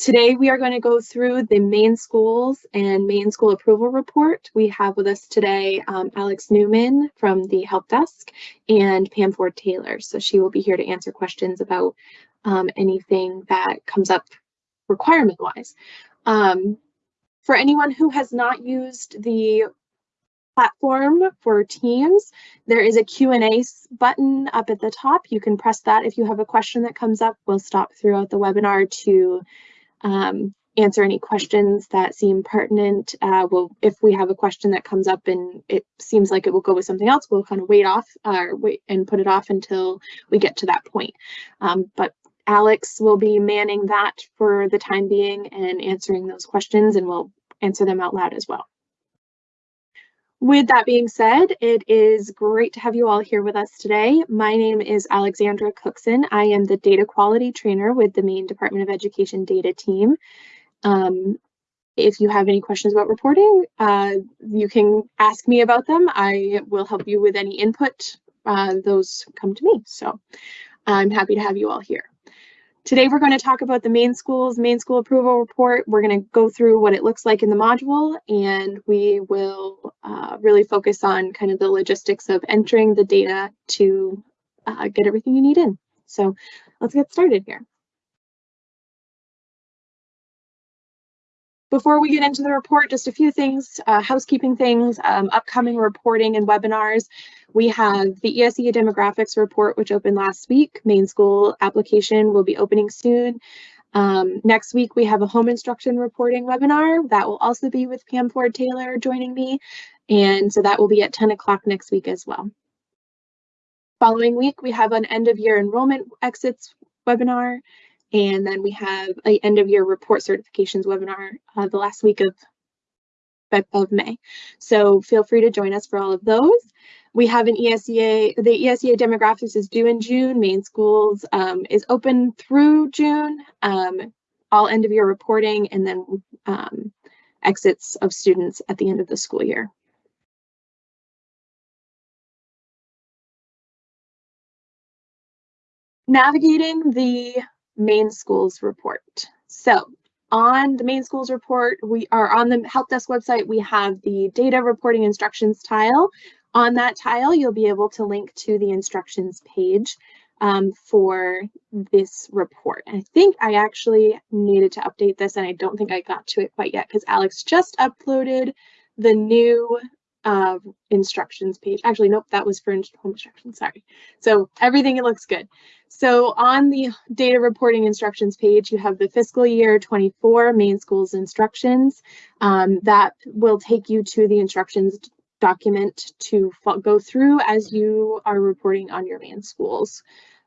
Today we are going to go through the Maine schools and Maine school approval report. We have with us today um, Alex Newman from the help desk and Pam Ford Taylor. So she will be here to answer questions about um, anything that comes up requirement wise. Um, for anyone who has not used the platform for Teams, there is a Q&A button up at the top. You can press that if you have a question that comes up. We'll stop throughout the webinar to um, answer any questions that seem pertinent. Uh, we'll, if we have a question that comes up and it seems like it will go with something else, we'll kind of wait off uh, wait and put it off until we get to that point. Um, but Alex will be manning that for the time being and answering those questions and we'll answer them out loud as well. With that being said, it is great to have you all here with us today. My name is Alexandra Cookson. I am the data quality trainer with the Maine Department of Education data team. Um, if you have any questions about reporting, uh, you can ask me about them. I will help you with any input. Uh, those come to me. So I'm happy to have you all here. Today we're going to talk about the Maine schools, Maine school approval report. We're going to go through what it looks like in the module and we will uh, really focus on kind of the logistics of entering the data to uh, get everything you need in. So let's get started here. Before we get into the report, just a few things, uh, housekeeping things, um, upcoming reporting and webinars. We have the ESEA demographics report, which opened last week. Maine school application will be opening soon. Um, next week, we have a home instruction reporting webinar that will also be with Pam Ford Taylor joining me. And so that will be at 10 o'clock next week as well. Following week, we have an end of year enrollment exits webinar. And then we have a end of year report certifications webinar uh, the last week of, of May. So feel free to join us for all of those. We have an ESEA, the ESEA demographics is due in June. Maine schools um, is open through June, um, all end of year reporting, and then um, exits of students at the end of the school year. Navigating the Maine schools report. So on the Maine schools report, we are on the help desk website, we have the data reporting instructions tile. On that tile, you'll be able to link to the instructions page um, for this report. I think I actually needed to update this and I don't think I got to it quite yet because Alex just uploaded the new uh, instructions page. Actually, nope, that was for home instructions, sorry. So everything it looks good. So on the data reporting instructions page, you have the fiscal year 24 Maine schools instructions. Um, that will take you to the instructions document to go through as you are reporting on your Maine schools.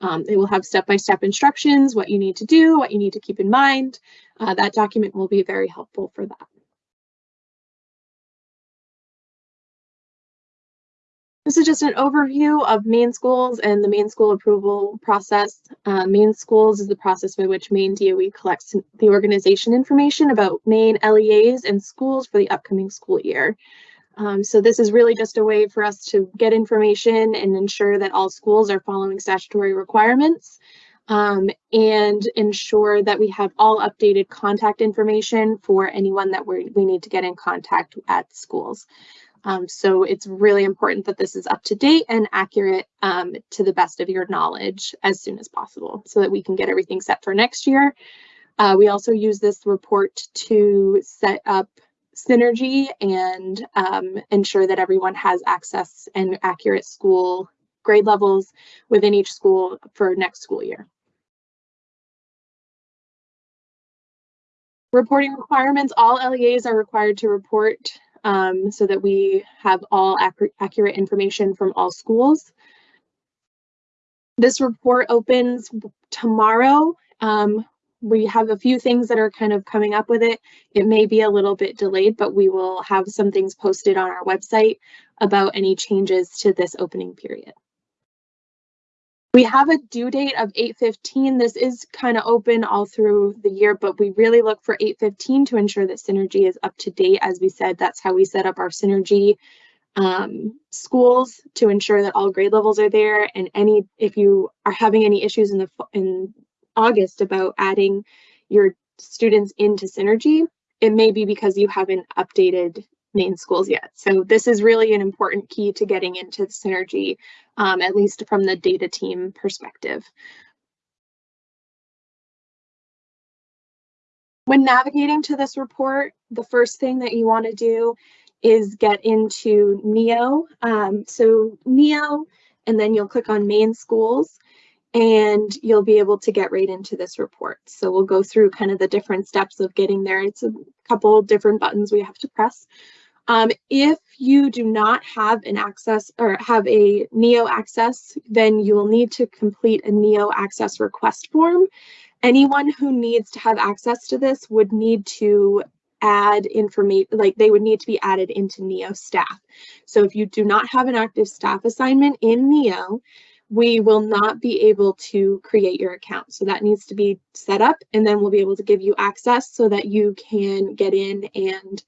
Um, they will have step-by-step -step instructions, what you need to do, what you need to keep in mind. Uh, that document will be very helpful for that. This is just an overview of Maine schools and the Maine school approval process. Uh, Maine schools is the process by which Maine DOE collects the organization information about Maine LEAs and schools for the upcoming school year. Um, so this is really just a way for us to get information and ensure that all schools are following statutory requirements um, and ensure that we have all updated contact information for anyone that we we need to get in contact at schools. Um, so it's really important that this is up to date and accurate um, to the best of your knowledge as soon as possible so that we can get everything set for next year. Uh, we also use this report to set up synergy and um, ensure that everyone has access and accurate school grade levels within each school for next school year. Reporting requirements, all LEAs are required to report um, so that we have all accurate, accurate information from all schools. This report opens tomorrow. Um, we have a few things that are kind of coming up with it. It may be a little bit delayed, but we will have some things posted on our website about any changes to this opening period. We have a due date of 8.15. This is kind of open all through the year, but we really look for 8.15 to ensure that Synergy is up to date. As we said, that's how we set up our Synergy um, schools to ensure that all grade levels are there. And any if you are having any issues in the in August about adding your students into Synergy, it may be because you haven't updated Maine schools yet. So this is really an important key to getting into the Synergy, um, at least from the data team perspective. When navigating to this report, the first thing that you want to do is get into NEO. Um, so NEO, and then you'll click on Maine schools and you'll be able to get right into this report. So we'll go through kind of the different steps of getting there. It's a couple different buttons we have to press. Um, if you do not have an access or have a NEO access, then you will need to complete a NEO access request form. Anyone who needs to have access to this would need to add information, like they would need to be added into NEO staff. So if you do not have an active staff assignment in NEO, we will not be able to create your account. So that needs to be set up and then we'll be able to give you access so that you can get in and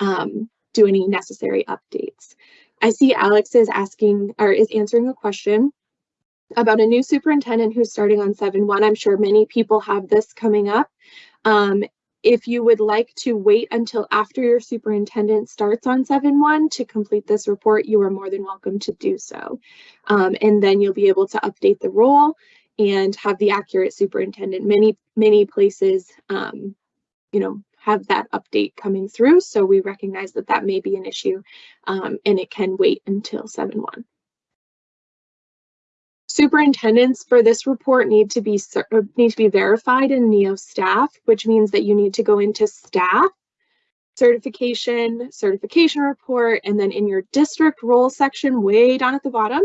um, do any necessary updates. I see Alex is asking or is answering a question about a new superintendent who's starting on 7-1. I'm sure many people have this coming up. Um, if you would like to wait until after your superintendent starts on 7-1 to complete this report, you are more than welcome to do so. Um, and then you'll be able to update the role and have the accurate superintendent. Many, many places, um, you know, have that update coming through. So we recognize that that may be an issue um, and it can wait until 7-1. Superintendents for this report need to be uh, need to be verified in NEO staff, which means that you need to go into staff, certification, certification report, and then in your district role section way down at the bottom,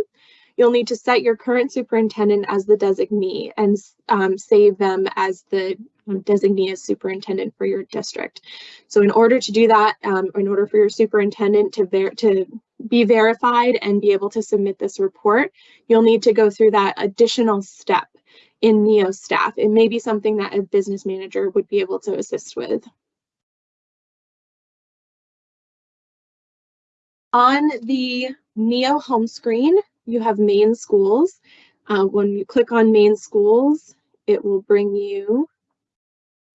you'll need to set your current superintendent as the designee and um, save them as the designee as superintendent for your district. So in order to do that, um, in order for your superintendent to, to be verified and be able to submit this report, you'll need to go through that additional step in NEO staff. It may be something that a business manager would be able to assist with. On the NEO home screen, you have Maine schools. Uh, when you click on Maine schools, it will bring you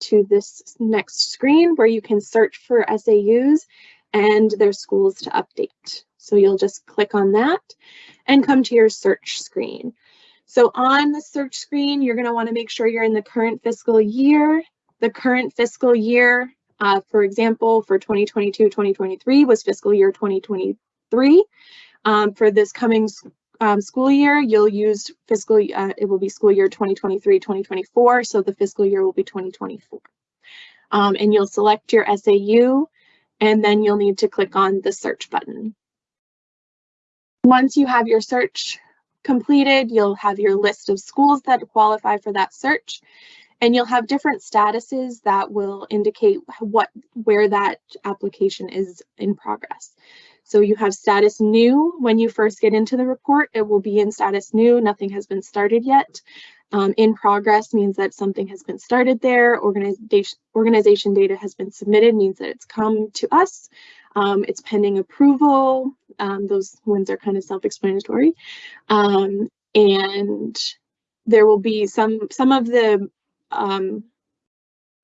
to this next screen where you can search for SAUs and their schools to update. So you'll just click on that and come to your search screen. So on the search screen, you're going to want to make sure you're in the current fiscal year. The current fiscal year, uh, for example, for 2022-2023 was fiscal year 2023. Um, for this coming um, school year, you'll use fiscal, uh, it will be school year 2023-2024, so the fiscal year will be 2024. Um, and you'll select your SAU, and then you'll need to click on the search button. Once you have your search completed, you'll have your list of schools that qualify for that search, and you'll have different statuses that will indicate what where that application is in progress. So you have status new when you first get into the report, it will be in status new, nothing has been started yet. Um, in progress means that something has been started there, organization, organization data has been submitted, means that it's come to us. Um, it's pending approval. Um, those ones are kind of self-explanatory. Um, and there will be some, some of the um,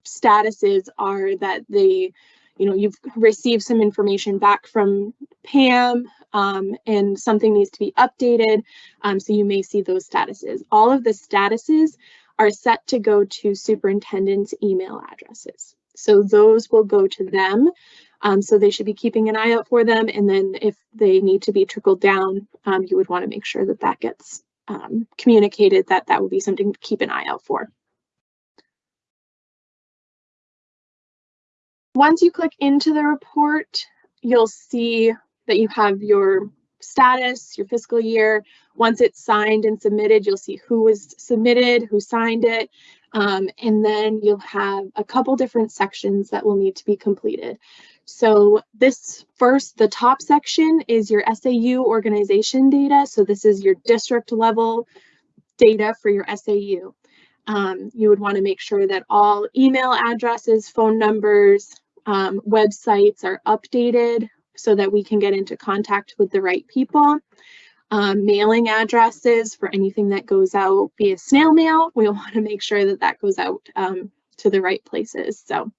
statuses are that they, you know, you've received some information back from Pam um, and something needs to be updated. Um, so you may see those statuses. All of the statuses are set to go to superintendent's email addresses. So those will go to them um, so they should be keeping an eye out for them. And then if they need to be trickled down, um, you would want to make sure that that gets um, communicated, that that would be something to keep an eye out for. Once you click into the report, you'll see that you have your status, your fiscal year. Once it's signed and submitted, you'll see who was submitted, who signed it, um, and then you'll have a couple different sections that will need to be completed. So this first, the top section is your SAU organization data. So this is your district level data for your SAU. Um, you would want to make sure that all email addresses, phone numbers, um, websites are updated so that we can get into contact with the right people. Um, mailing addresses for anything that goes out via snail mail. We want to make sure that that goes out um, to the right places. So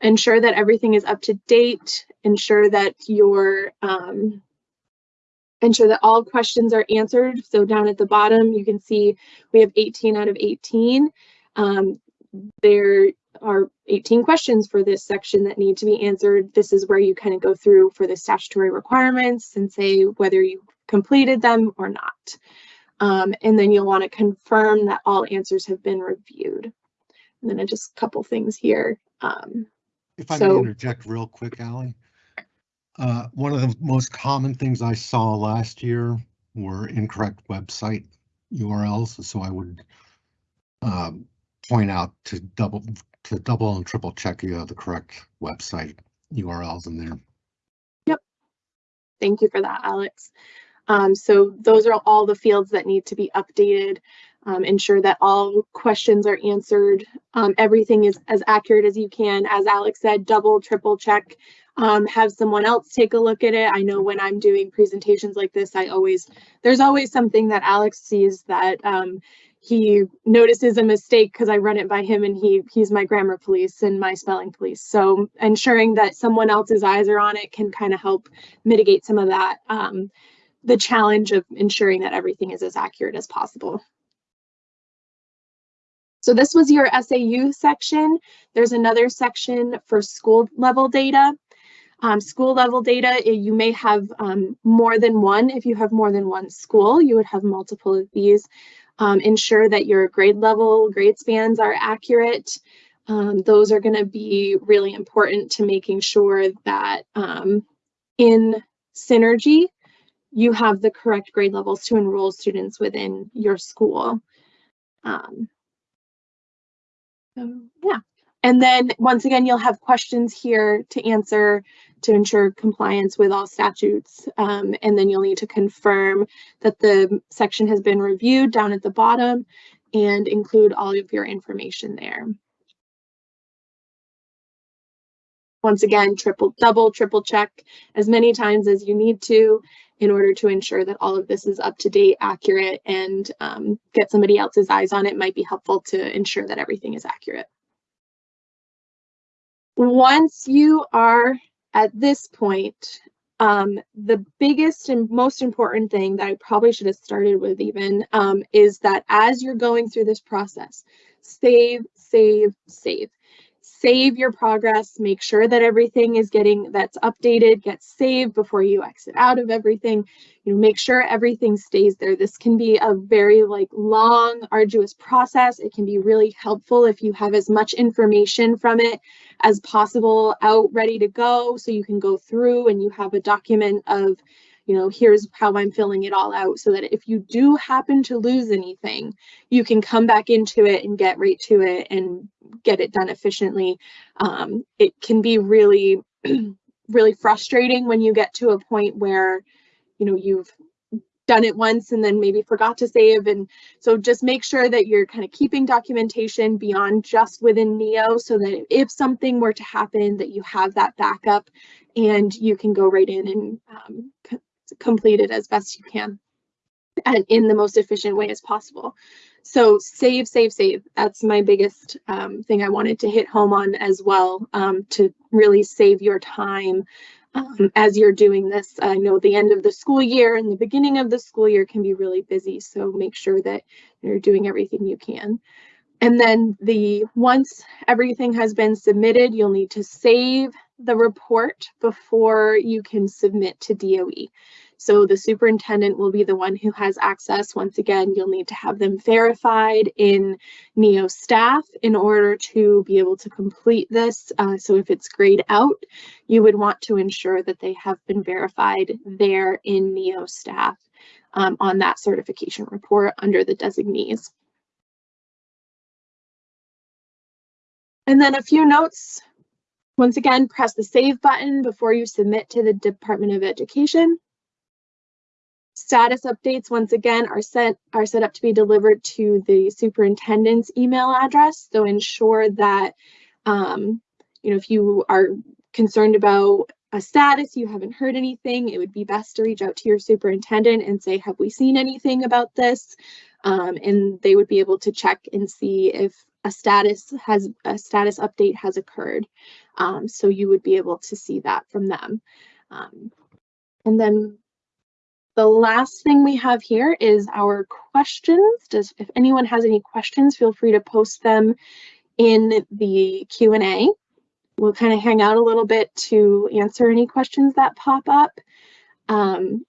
ensure that everything is up to date, ensure that your um, ensure that all questions are answered. So down at the bottom, you can see we have 18 out of 18. Um, there are 18 questions for this section that need to be answered. This is where you kind of go through for the statutory requirements and say whether you completed them or not. Um, and then you'll want to confirm that all answers have been reviewed. And then just a couple things here. Um, If I So- may interject real quick, Allie. Uh, one of the most common things I saw last year were incorrect website URLs, so I would um, point out to double, to double and triple check you have the correct website URLs in there. Yep. Thank you for that, Alex. Um, so those are all the fields that need to be updated. Um, ensure that all questions are answered. Um, everything is as accurate as you can. As Alex said, double, triple check. Um, have someone else take a look at it. I know when I'm doing presentations like this, I always, there's always something that Alex sees that um, he notices a mistake because I run it by him and he he's my grammar police and my spelling police. So ensuring that someone else's eyes are on it can kind of help mitigate some of that, um, the challenge of ensuring that everything is as accurate as possible. So this was your SAU section. There's another section for school level data. Um, school level data, eh, you may have um, more than one. If you have more than one school, you would have multiple of these. Um, ensure that your grade level, grade spans are accurate. Um, those are going to be really important to making sure that um, in Synergy, you have the correct grade levels to enroll students within your school. Um, so, yeah. And then once again, you'll have questions here to answer to ensure compliance with all statutes. Um, and then you'll need to confirm that the section has been reviewed down at the bottom and include all of your information there. Once again, triple, double, triple check as many times as you need to in order to ensure that all of this is up to date, accurate, and um, get somebody else's eyes on it might be helpful to ensure that everything is accurate. Once you are at this point, um, the biggest and most important thing that I probably should have started with even um, is that as you're going through this process, save, save, save save your progress, make sure that everything is getting that's updated, gets saved before you exit out of everything. You know, make sure everything stays there. This can be a very like long, arduous process. It can be really helpful if you have as much information from it as possible out ready to go so you can go through and you have a document of you know, here's how I'm filling it all out so that if you do happen to lose anything, you can come back into it and get right to it and get it done efficiently. Um, it can be really, really frustrating when you get to a point where, you know, you've done it once and then maybe forgot to save. And so just make sure that you're kind of keeping documentation beyond just within NEO so that if something were to happen that you have that backup and you can go right in and um, complete it as best you can and in the most efficient way as possible. So save, save, save. That's my biggest um, thing I wanted to hit home on as well um, to really save your time um, as you're doing this. I know the end of the school year and the beginning of the school year can be really busy. So make sure that you're doing everything you can. And then the once everything has been submitted, you'll need to save the report before you can submit to DOE. So the superintendent will be the one who has access. Once again, you'll need to have them verified in NEO staff in order to be able to complete this. Uh, so if it's grayed out, you would want to ensure that they have been verified there in NEO staff um, on that certification report under the designees. And then a few notes. Once again, press the save button before you submit to the Department of Education. Status updates, once again, are set, are set up to be delivered to the superintendent's email address. So ensure that, um, you know, if you are concerned about a status, you haven't heard anything, it would be best to reach out to your superintendent and say, have we seen anything about this? Um, and they would be able to check and see if a status has a status update has occurred. Um, so you would be able to see that from them. Um, and then the last thing we have here is our questions. Does if anyone has any questions, feel free to post them in the Q&A. We'll kind of hang out a little bit to answer any questions that pop up. Um,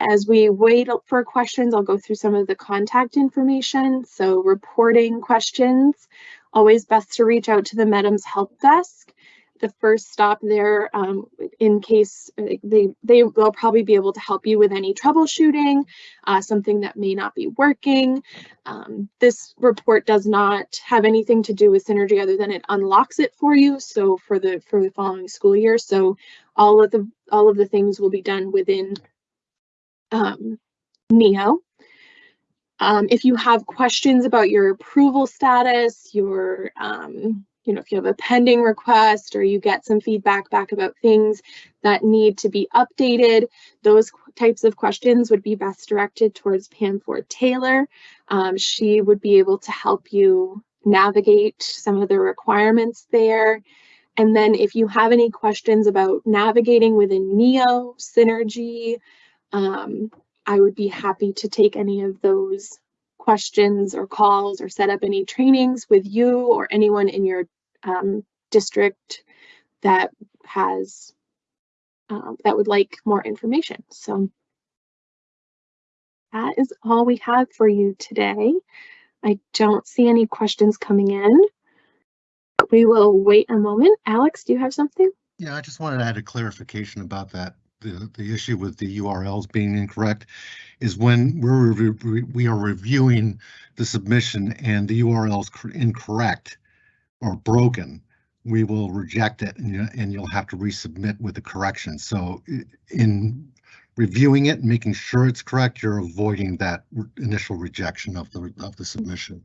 as we wait for questions, I'll go through some of the contact information. So reporting questions, always best to reach out to the MEDMS help desk. The first stop there, um, in case uh, they, they will probably be able to help you with any troubleshooting, uh, something that may not be working. Um, this report does not have anything to do with Synergy other than it unlocks it for you. So for the for the following school year, so all of the all of the things will be done within um, NEO. Um, if you have questions about your approval status, your, um, you know, if you have a pending request or you get some feedback back about things that need to be updated, those types of questions would be best directed towards Pam Ford Taylor. Um, she would be able to help you navigate some of the requirements there. And then if you have any questions about navigating within NEO, Synergy, um, I would be happy to take any of those questions or calls or set up any trainings with you or anyone in your um, district that has um, that would like more information. So that is all we have for you today. I don't see any questions coming in. We will wait a moment. Alex, do you have something? Yeah, I just wanted to add a clarification about that the, the issue with the URLs being incorrect is when we're re we are reviewing the submission and the URL is incorrect or broken, we will reject it and, you, and you'll have to resubmit with the correction. So in reviewing it making sure it's correct, you're avoiding that initial rejection of the of the submission.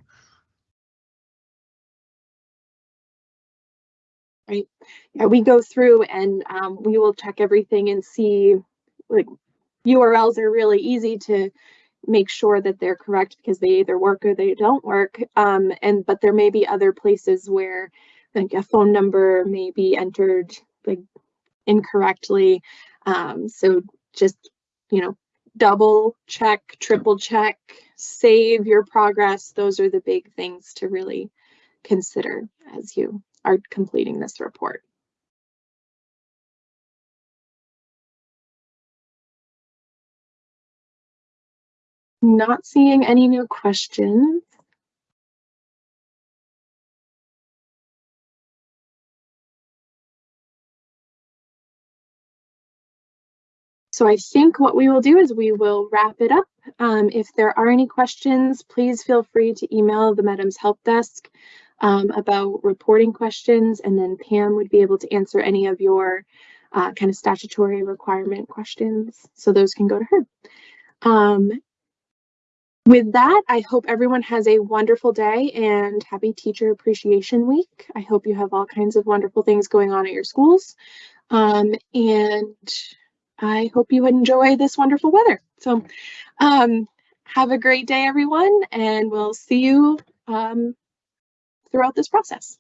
Right? Yeah, we go through and um, we will check everything and see like URLs are really easy to make sure that they're correct because they either work or they don't work. Um, and but there may be other places where like a phone number may be entered like incorrectly. Um, so just you know double check, triple check, save your progress. Those are the big things to really consider as you are completing this report. Not seeing any new questions. So I think what we will do is we will wrap it up. Um, if there are any questions, please feel free to email the MEDMS Help Desk um, about reporting questions, and then Pam would be able to answer any of your uh, kind of statutory requirement questions. So those can go to her. Um, with that, I hope everyone has a wonderful day and happy Teacher Appreciation Week. I hope you have all kinds of wonderful things going on at your schools. Um, and I hope you enjoy this wonderful weather. So um, have a great day, everyone, and we'll see you um, throughout this process.